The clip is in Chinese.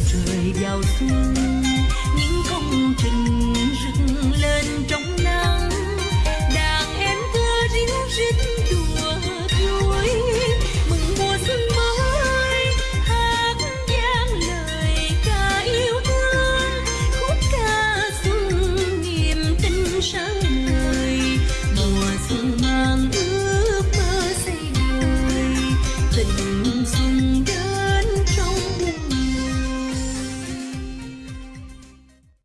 Trời.